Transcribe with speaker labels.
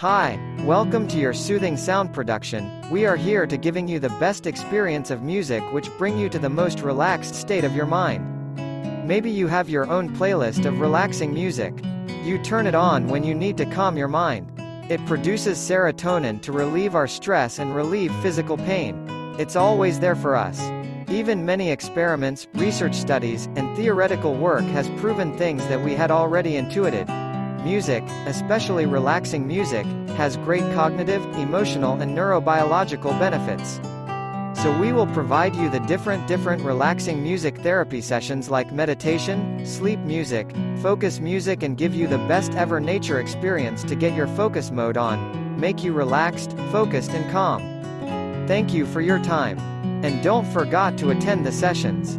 Speaker 1: Hi, welcome to your soothing sound production. We are here to giving you the best experience of music which bring you to the most relaxed state of your mind. Maybe you have your own playlist of relaxing music. You turn it on when you need to calm your mind. It produces serotonin to relieve our stress and relieve physical pain. It's always there for us. Even many experiments, research studies, and theoretical work has proven things that we had already intuited. Music, especially relaxing music, has great cognitive, emotional and neurobiological benefits. So we will provide you the different different relaxing music therapy sessions like meditation, sleep music, focus music and give you the best ever nature experience to get your focus mode on, make you relaxed, focused and calm. Thank you for your time. And don't forget to attend the sessions.